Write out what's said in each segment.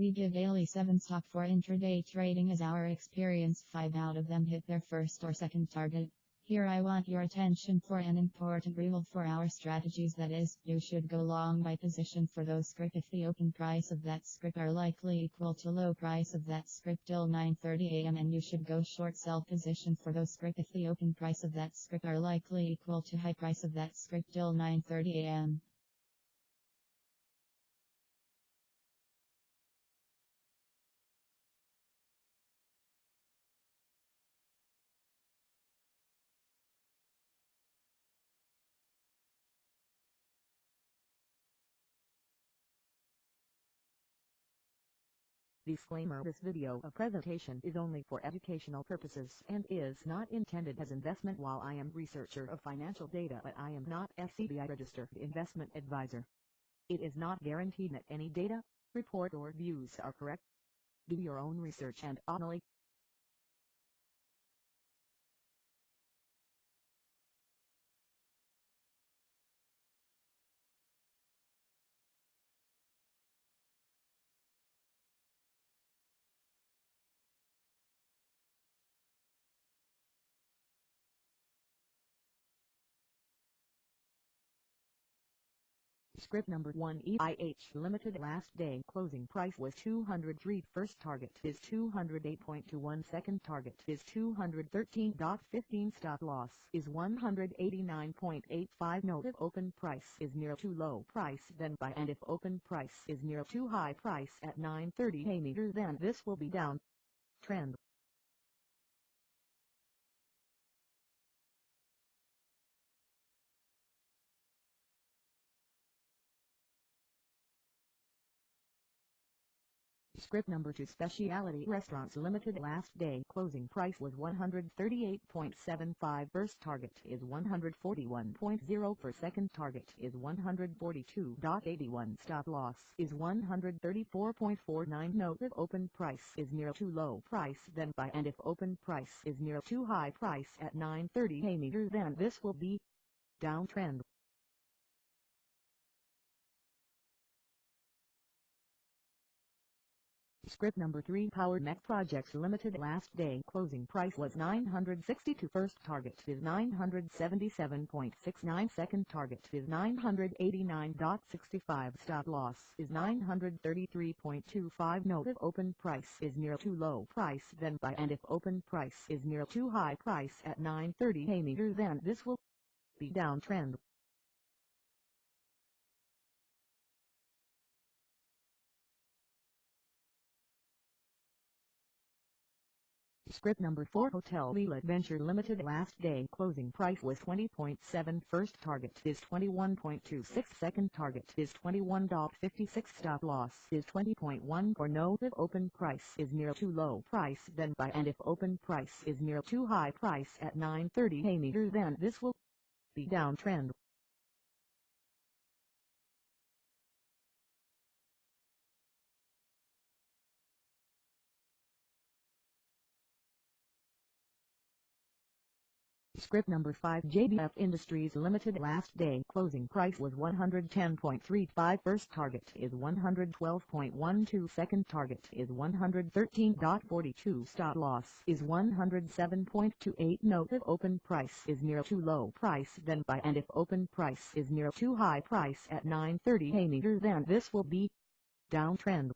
We give daily 7 stock for intraday trading as our experience. 5 out of them hit their first or second target. Here I want your attention for an important rule for our strategies. That is, you should go long by position for those script if the open price of that script are likely equal to low price of that script till 9.30 am and you should go short sell position for those script if the open price of that script are likely equal to high price of that script till 9.30 Disclaimer This video a presentation is only for educational purposes and is not intended as investment while I am researcher of financial data but I am not SEBI registered investment advisor. It is not guaranteed that any data, report or views are correct. Do your own research and only Script number 1 EIH Limited last day. Closing price was 203 first target is 208.21 second target is 213.15 stop loss is 189.85 note if open price is near too low price then buy. And if open price is near too high price at 930 a meter then this will be down. Trend Script number 2 Specialty Restaurants Limited last day. Closing price was 138.75 first target is 141.0 for second target is 142.81 stop loss is 134.49 note if open price is near too low price then buy. And if open price is near too high price at 930 a meter then this will be downtrend Script number 3 Power Mech Projects Limited last day. Closing price was 962 first target is 977.69 second target is 989.65 stop loss is 933.25 note if open price is near too low price then buy. And if open price is near too high price at 930 a meter then this will be downtrend Script number 4 Hotel Leela Adventure Limited last day. Closing price was 20.7 first target is 21.26 second target is 21.56 stop loss is 20.1 or no if open price is near too low price then buy and if open price is near too high price at 930 a meter then this will be downtrend Script number 5 JBF Industries Limited last day closing price was 110.35 first target is 112.12 second target is 113.42 stop loss is 107.28 note if open price is near too low price then buy and if open price is near too high price at 930 a meter then this will be downtrend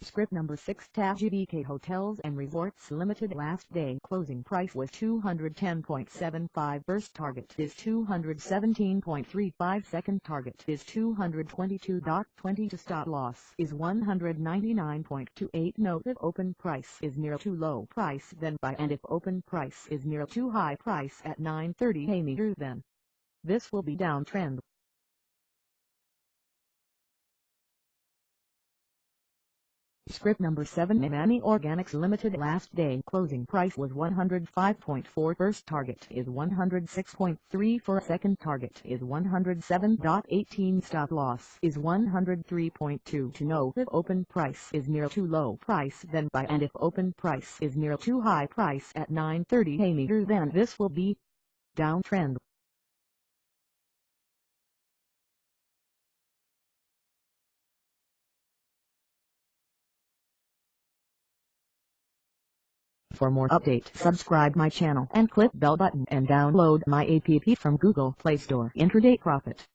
Script number 6 Taj GVK Hotels and Resorts Limited last day. Closing price was 210.75 first target is 217.35 second target is 222.20 to stop loss is 199.28 note if open price is near too low price then buy. And if open price is near too high price at 930 a meter then. This will be downtrend Script number 7 Imani Organics Limited last day. Closing price was 105.4 first target is 106.3 for second target is 107.18 stop loss is 103.2 to know if open price is near too low price then buy. And if open price is near too high price at 9.30 a meter then this will be downtrend. For more update subscribe my channel and click bell button and download my app from Google Play Store. Intraday Profit